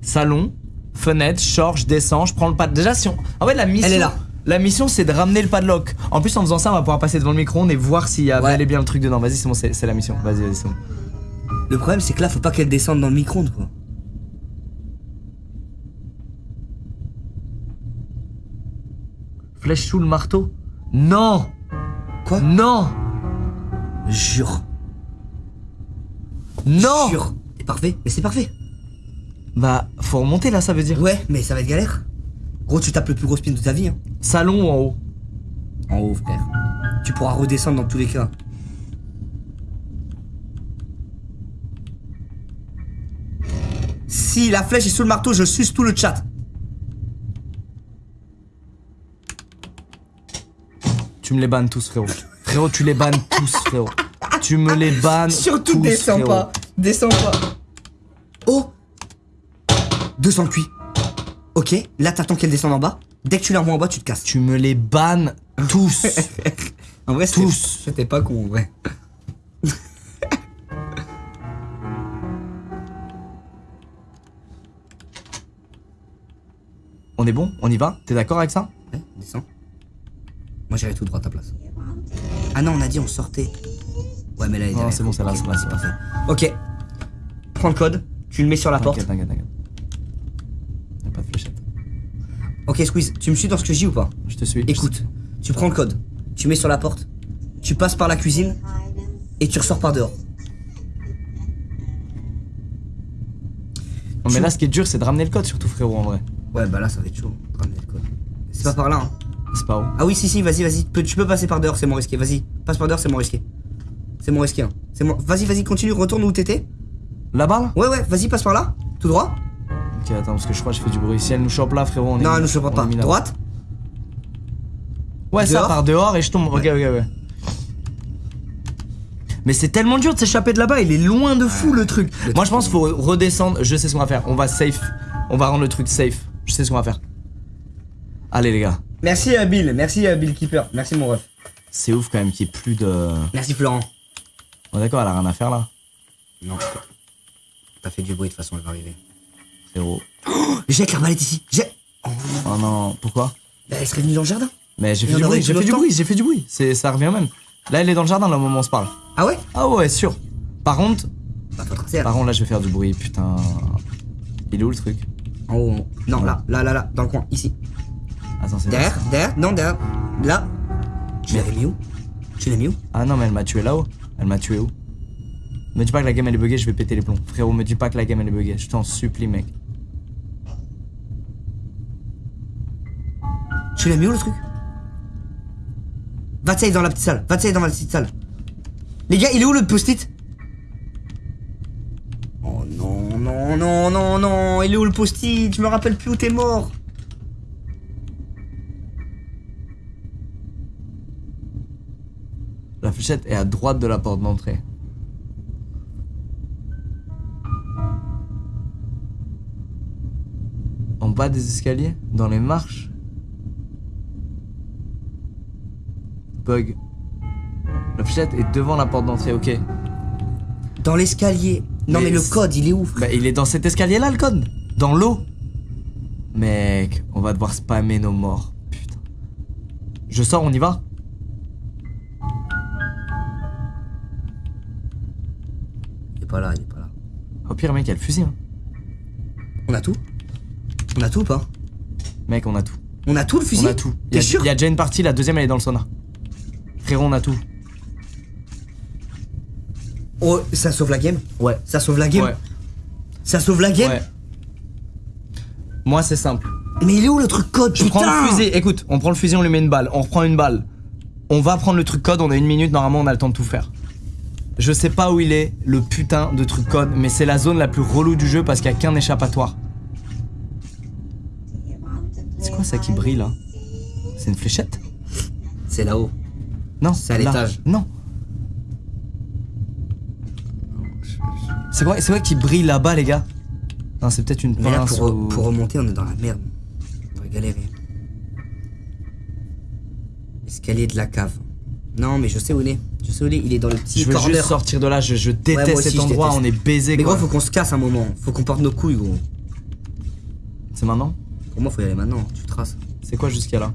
Salon, fenêtre, short, je descends, je prends le pad. Déjà, si on. En fait, la mission. Elle est là. La mission, c'est de ramener le padlock. En plus, en faisant ça, on va pouvoir passer devant le micro-ondes et voir s'il y a Ouais. bel et bien le truc dedans. Vas-y, c'est bon, c'est c'est la mission. Vas-y, vas-y, c'est bon. Le problème, c'est que là, faut pas qu'elle descende dans le micro-ondes, quoi. Flèche sous le marteau Non Quoi? Non Jure. Non Jure. C'est parfait. Mais c'est parfait. Bah, faut remonter là, ça veut dire. Ouais, mais ça va être galère. Gros, tu tapes le plus gros spin de ta vie, hein. Salon ou en haut? En haut, frère. Tu pourras redescendre dans tous les cas. Si la flèche est sous le marteau, je suce tout le chat. Tu me les bannes tous, frérot. Frérot, tu les bannes tous, frérot. Tu me les bannes Surtout tous, descends frérot. pas. Descends pas. Oh 200 cuits. Ok, là t'attends qu'elle descende en bas. Dès que tu la revois en bas, tu te casses. Tu me les bannes tous. En vrai, c'était- Tous. C'était pas con, vrai. On est bon? On y va? T'es d'accord avec ça? Ouais, descends. Moi j'irai tout droit à ta place. Ah non, on a dit on sortait. Ouais, mais là, elle est Non, derrière. c'est bon, c'est là, Ok, c'est là, c'est parfait. Ok. Prends le code, tu le mets sur la porte. T'inquiète, t'inquiète, t'inquiète. Y'a pas de fléchette. Ok, Squeeze, tu me suis dans ce que je dis ou pas Je te suis. Écoute, tu prends le code, tu mets sur la porte, tu passes par la cuisine et tu ressors par dehors. Non, mais là, ce qui est dur, c'est de ramener le code, surtout, frérot, en vrai. Ouais, bah là, ça va être chaud. ramener le code. C'est pas par là, hein. C'est pas où Ah oui, si, si, vas-y, vas-y. Tu peux- Tu peux passer par dehors, c'est moins risqué. Vas-y, passe par dehors, c'est moins risqué. C'est moins risqué, hein. C'est moins... Vas-y, vas-y, continue, retourne où t'étais. Là-bas, là? Ouais, ouais, vas-y, passe par là. Tout droit. Ok, attends, parce que je crois que je fais du bruit. Si elle nous chope là, frérot, on est. non, elle voit on pas. Droite. Ouais, ça Dehors par dehors et je tombe. Ok, ok, ouais. Mais c'est tellement dur de s'échapper de là-bas, il est loin de fou le truc. le Moi truc je pense qu'il faut redescendre, je sais ce qu'on va faire. On va safe On va rendre le truc safe. Je sais ce qu'on va faire. Allez les gars. Merci euh, Bill, merci euh, Bill Keeper, merci mon ref. C'est ouf quand même qu'il n'y ait plus de... Merci Florent. Bon d'accord, elle a rien à faire là. Non, t'as fait du bruit de toute façon, elle va arriver. Frérot. Jette l'arbalète ici, jette Oh non, pourquoi Bah, Elle serait venue dans le jardin. Mais j'ai fait du bruit, j'ai fait du bruit, j'ai fait du bruit. Ça revient même. Là, elle est dans le jardin, là, au moment où on se parle. Ah ouais? Ah ouais, sûr. Par contre, Bah par contre, là, je vais faire du bruit, putain. Il est où le truc? En haut, en haut. Non, là, là, là, là, dans le coin, ici. Attends, c'est Derrière, là, derrière, non, derrière. Là. Tu l'avais mis où? Tu l'as mis où? Ah non, mais elle m'a tué là-haut. Elle m'a tué où? Me dis pas que la game elle est buggée, je vais péter les plombs. Frérot, me dis pas que la game elle est buggée. Je t'en supplie, mec. Tu l'as mis où le truc? Va dans la petite salle, va dans la petite salle. Les gars, il est où le post-it? Oh non, non, non, non, non, il est où le post-it? Je me rappelle plus où t'es mort. La fléchette est à droite de la porte d'entrée. En bas des escaliers Dans les marches Bug. La fléchette est devant la porte d'entrée, ok. Dans l'escalier. Non mais, Mais le code, il est où frère Bah, il est dans cet escalier-là, le code Dans l'eau Mec, on va devoir spammer nos morts. Putain. Je sors, on y va Il est pas là, il est pas là. Au pire, mec, il y a le fusil. hein. On a tout On a tout ou pas? Mec, on a tout. On a tout le fusil? On a tout. Il y, a- T'es sûr? il y a déjà une partie, la deuxième, elle est dans le sauna. Frérot, on a tout. Oh, ça sauve la game Ouais. Ça sauve la game Ouais. Ça sauve la game Ouais. Moi, c'est simple. Mais il est où le truc code Je Putain prends le fusil. Écoute, on prend le fusil, on lui met une balle. On reprend une balle. On va prendre le truc code, on a une minute, normalement, on a le temps de tout faire. Je sais pas où il est, le putain de truc code, mais c'est la zone la plus relou du jeu parce qu'il y a qu'un échappatoire. C'est quoi ça qui brille là? C'est une fléchette? C'est là-haut. Non. C'est à l'étage. Non. C'est quoi, c'est quoi qui brille là-bas, les gars Non, c'est peut-être une Mais là, pince pour, ou- pour remonter, on est dans la merde. On va galérer. Escalier de la cave. Non, mais je sais où il est. Je sais où il est. Il est dans le petit Je veux corner. juste sortir de là, je, je déteste aussi, cet endroit, déteste. on est baisé Mais gros, faut qu'on se casse un moment. Faut qu'on porte nos couilles, gros. C'est maintenant Pour moi, faut y aller maintenant. Tu traces. C'est quoi jusqu'à là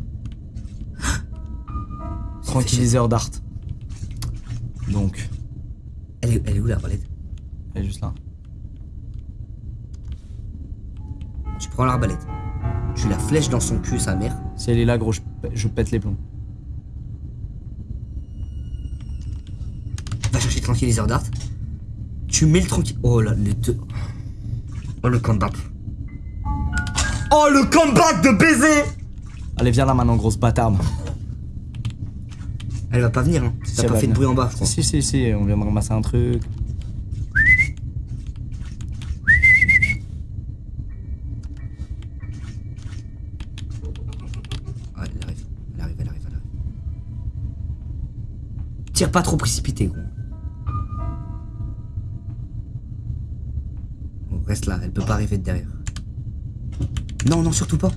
Tranquilliseur d'art. Donc, Elle est, elle est où l'arbalète elle est juste là. Tu prends l'arbalète. Tu la flèches dans son cul, sa mère. Si elle est là, gros, je, je pète les plombs. Va chercher tranquilliseur d'art. Tu mets le tranquille. Oh là, les deux. Oh le combat. Oh le combat de baiser Allez, viens là maintenant, grosse bâtarde. Elle va pas venir, hein. Si, T'as pas fait de bruit en bas, je crois. Si, si, si, on vient de ramasser un truc. Ouais, elle arrive. Elle arrive, elle arrive, elle arrive. Tire pas trop précipité, gros. Bon, reste là, elle peut pas arriver de derrière. Non, non, surtout pas.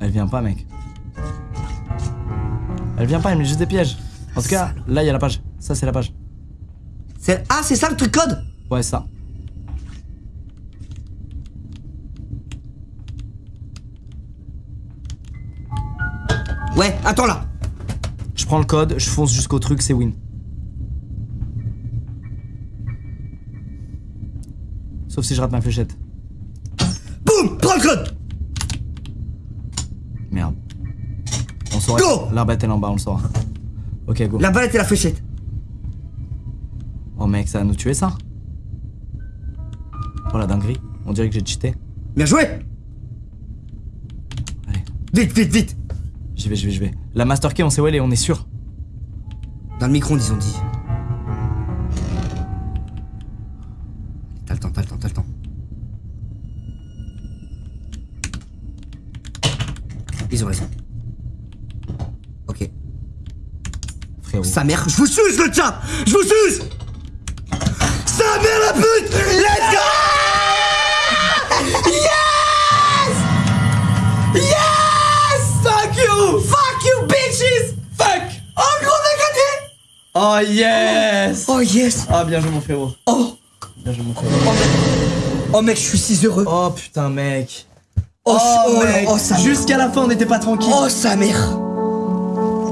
Elle vient pas, mec. Elle vient pas, elle met juste des pièges. En tout cas, là, il y a la page. Ça, c'est la page. C'est- Ah, c'est ça le truc code? Ouais, ça. Ouais, attends là. Je prends le code, je fonce jusqu'au truc, c'est win. Sauf si je rate ma fléchette. Boum Prends le code Merde. On L'arbalète elle est en bas, on le saura. Ok, go. La balette et la fléchette. Oh mec, ça va nous tuer ça Oh la dinguerie. On dirait que j'ai cheaté. Bien joué Allez, Vite, vite, vite j'y vais, j'y vais, j'y vais. La master key, on sait où elle est, on est sûr. Dans le micro, ils ont dit. sa mère. Je vous suce le chat Je vous suce. Sa mère la pute. Let's go. Yes. Yes. Fuck you. Fuck you bitches. Fuck. Oh gros on a gagné. Oh yes. Oh, oh yes. Ah oh, bien joué mon frérot. Oh. Bien joué mon frérot. Oh mec, oh, je suis si heureux. Oh putain mec. Oh, oh, oh Jusqu'à la fin on n'était pas tranquille Oh sa mère.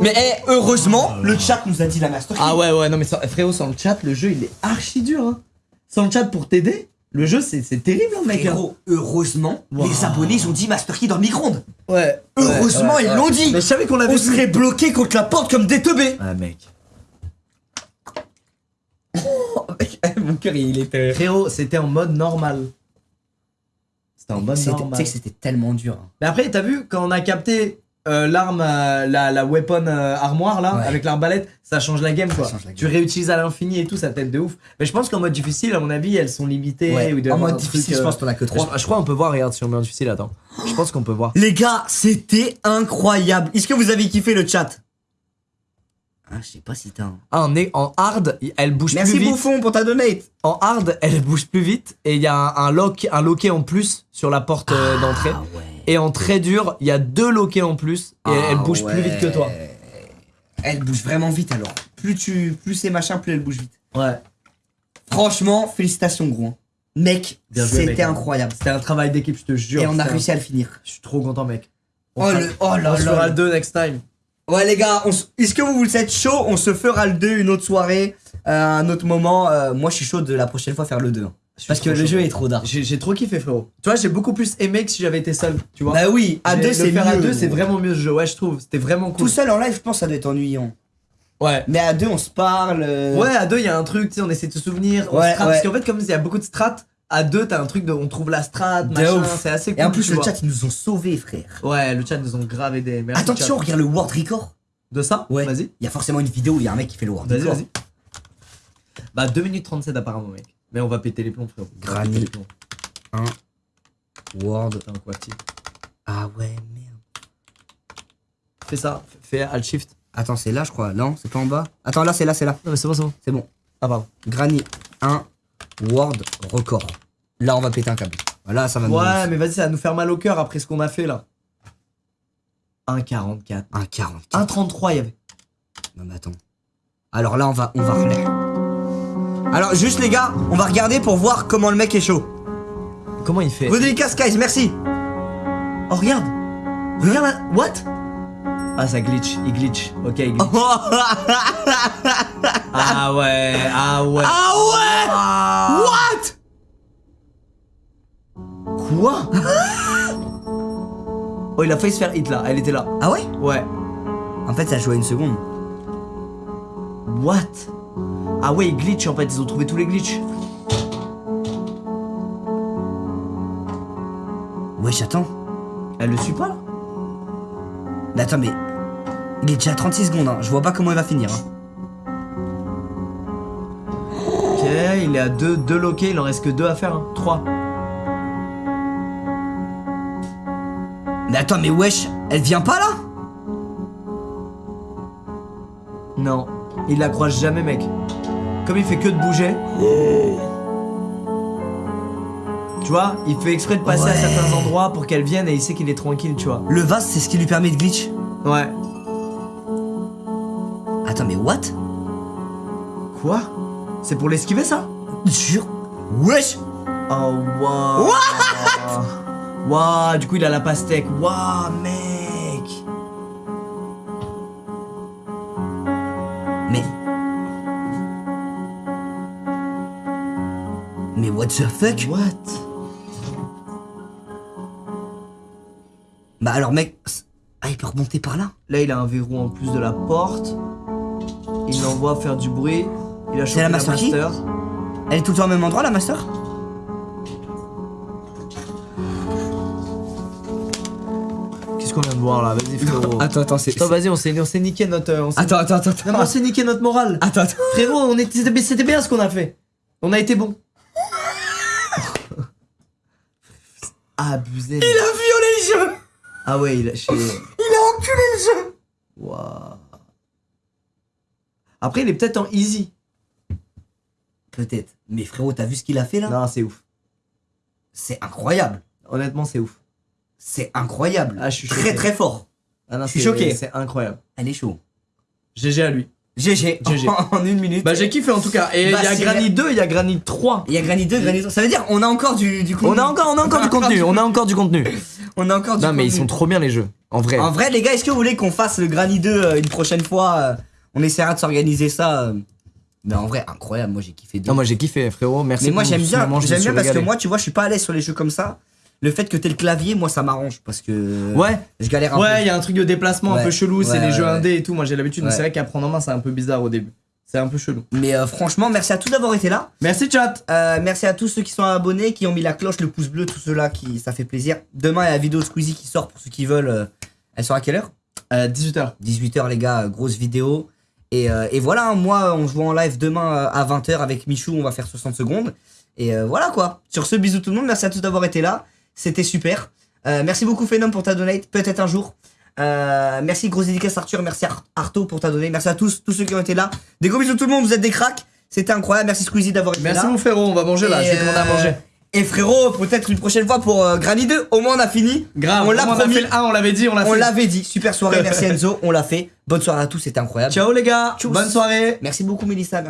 Mais eh, heureusement, le chat nous a dit la master key. Ah ouais, ouais, non, mais sans- frérot, sans le chat, le jeu il est archi dur. Hein. Sans le chat pour t'aider, le jeu c'est c'est terrible, hein, mec. hein. Frérot, heureusement, Wow. les abonnés ils ont dit master key dans le micro-ondes. Ouais. Heureusement, ouais, ils ouais. l'ont dit. Mais je savais qu'on l'avait On vu. serait bloqué contre la porte comme des teubés. Ah, mec. Oh, eh, mon cœur il était. Frérot, c'était en mode normal. C'était en mode C'était- Tu normal. sais que c'était tellement dur. hein. Mais après, t'as vu, quand on a capté euh, l'arme, euh, la, la weapon euh, armoire là, Ouais. avec l'arbalète, ça change la game Ça quoi. la Tu game. réutilises à l'infini et tout, ça t'aide de ouf. Mais je pense qu'en mode difficile, à mon avis, elles sont limitées. Ouais. ou En mode truc, difficile, je pense que t'en as que Je, 3. je crois qu'on peut voir, regarde, si on met en difficile, attends. Je pense qu'on peut voir. Les gars, c'était incroyable. Est-ce que vous avez kiffé le chat? Ah, je sais pas si t'as un. Ah, en, est- en hard, elle bouge Merci plus vite. Bouffon pour ta donate. En hard, elle bouge plus vite et il y a un, un lock, un loquet en plus sur la porte euh, d'entrée. Ah ouais. Et en très dur, il y a deux loquets en plus et elle Ah bouge plus vite que toi. Elle bouge vraiment vite alors. Plus tu, plus c'est machin, plus elle bouge vite. Ouais. Franchement, félicitations gros. hein. Mec, c'était mec. incroyable. C'était un travail d'équipe, je te jure. Et on a réussi un- à le finir. Je suis trop content, mec. On Oh, fera- le, oh là on se fera le 2 next time. Ouais les gars, s- est-ce que vous vous êtes chaud? On se fera le 2 une autre soirée, euh, un autre moment. Euh, moi je suis chaud de la prochaine fois faire le 2. Parce que le jeu est trop dark. J'ai trop kiffé, frérot. Tu vois, j'ai beaucoup plus aimé que si j'avais été seul. Tu vois. Bah oui, à J'ai- 2 le c'est faire à mieux. 2, c'est vraiment mieux ce jeu. Ouais, je trouve. C'était vraiment cool. Tout seul en live, je pense ça doit être ennuyant. Ouais. Mais à 2 on se parle. euh, Ouais, à deux, il y a un truc, tu sais, on essaie de se souvenir. Ouais, strat, ouais. Parce qu'en fait, comme il y a beaucoup de strats, à deux, t'as un truc de. On trouve la strat, machin, c'est assez cool. Et en plus le vois. chat ils nous ont sauvés frère. Ouais, le chat nous ont grave aidé. Merci, Attention, chat. regarde le World Record. De ça Ouais. Vas-y. Il y a forcément une vidéo où il y a un mec qui fait le World Vas-y, Record. vas-y. Bah, 2 minutes 37 apparemment, mec. Mais on va péter les plombs, frérot. Granny. péter les plombs. World. Putain, quoi, petit. Ah ouais, merde. Fais ça, fais Alt Shift. Attends, c'est là je crois. Non, c'est pas en bas. Attends, là c'est là, c'est là. Non, mais c'est bon, c'est bon. C'est bon. Ah, pardon. Granny 1 World Record. Là on va péter un câble. Là ça va nous. Ouais, mais vas-y, ça va nous faire mal au cœur après ce qu'on a fait là. 1,44. Un 40. 1,33 il y avait. Non mais attends. Alors là on va on va relayer. Alors juste les gars, on va regarder pour voir comment le mec est chaud. Comment il fait? Délicats guys, merci. Oh, regarde Regarde là What? Ah, ça glitch, il glitch. Ok, il glitch. Ah ouais, ah ouais. ah ouais? Ah. What? Quoi? Oh, il a failli se faire hit là, elle était là. Ah ouais? Ouais. En fait ça joue à une seconde. What? Ah ouais, glitch en fait, ils ont trouvé tous les glitches. Wesh attends. Elle le suit pas là? Mais attends mais. Il est déjà à 36 secondes, hein. je vois pas comment il va finir. hein. Ok, il est à 2 deux, loquets, il en reste que 2 à faire. Hein. 3. Mais attends mais wesh, elle vient pas là? Non, il la croise jamais, mec. Comme il fait que de bouger. Tu vois, il fait exprès de passer à certains endroits pour qu'elle vienne et il sait qu'il est tranquille, tu vois. Le vase c'est ce qui lui permet de glitch. Ouais. Attends mais what? Quoi? C'est pour l'esquiver ça? Jure. Wesh Oh waouh Waouh, du coup il a la pastèque. Waouh, mec the fuck? What? Bah alors mec. Ah il peut remonter par là Là il a un verrou en plus de la porte. Il l'envoie faire du bruit. Il a chopé la master. Elle est tout le temps au même endroit la master? Qu'est-ce qu'on vient de voir là? Vas-y frérot. Attends, attends, c'est. Attends, vas-y, on s'est niqué notre. on Attends, attends, attends. Non, mais on s'est niqué notre morale. Attends, attends. Frérot, on était, c'était c'était bien ce qu'on a fait. On a été bon. Abusé. Il a violé le jeu Ah ouais, il a chez. Il a enculé le jeu Waouh. Après, il est peut-être en easy. Peut-être. Mais frérot, t'as vu ce qu'il a fait là? Non, c'est ouf. C'est incroyable. Honnêtement, c'est ouf. C'est incroyable. Ah, je suis Très choqué. très fort. Ah non, Je suis choqué. C'est incroyable. Elle est chaud. GG à lui. GG. GG. En une minute. Bah j'ai kiffé en tout cas. Et il Bah, y a Granny 2, il y a Granny 3. Il y a Granny 2, Granny 3. Ça veut dire on a encore du, du contenu. On a encore, on a encore du contenu, on a encore du contenu. On a encore du Non mais ils sont trop bien les jeux, en vrai. En vrai, les gars, est-ce que vous voulez qu'on fasse le Granny 2 euh, une prochaine fois euh, On essaiera de s'organiser ça. euh. Mais en vrai, incroyable. Moi, j'ai kiffé. Non moi j'ai kiffé frérot, merci. Mais moi, j'aime bien. J'aime bien parce que moi, tu vois, je suis pas à l'aise sur les jeux comme ça. Le fait que t'aies le clavier, moi, ça m'arrange parce que. Ouais, Je galère un ouais, il y a un truc de déplacement un Ouais. peu chelou, c'est Ouais, les ouais, jeux ouais. indés et tout. Moi j'ai l'habitude, mais Ouais. c'est vrai qu'à prendre en main c'est un peu bizarre au début. C'est un peu chelou. peu. Mais euh, franchement, merci à tous d'avoir été là. Merci chat. Euh, merci à tous ceux qui sont abonnés, qui ont mis la cloche, le pouce bleu, tous ceux-là qui ça fait plaisir. Demain, il y a la vidéo de Squeezie qui sort pour ceux qui veulent. euh, elle sort à quelle heure? 18h. 18h les gars, grosse vidéo. Et, et voilà, hein, moi on se voit en live demain à 20h avec Michou, on va faire 60 secondes. Et voilà quoi. Sur ce, bisous tout le monde, merci à tous d'avoir été là. C'était super. Euh, merci beaucoup Phenom pour ta donate, peut-être un jour. Euh, merci grosse dédicace Arthur, merci Ar- Arto pour ta donate. Merci à tous, tous ceux qui ont été là. Des gros bisous tout le monde, vous êtes des cracks. C'était incroyable, merci Squeezie d'avoir été Merci là. mon frérot, on va manger là, Et, je vais demander à euh, manger. Et frérot, peut-être une prochaine fois pour euh, Granny 2, au moins on a fini. Grave, on l'a promis. fait le 1, on l'avait dit, on l'a On fait. l'avait dit, super soirée, merci Enzo, on l'a fait. Bonne soirée à tous, c'était incroyable. Ciao les gars, Tchuss. bonne soirée. Merci beaucoup Mélissa, merci.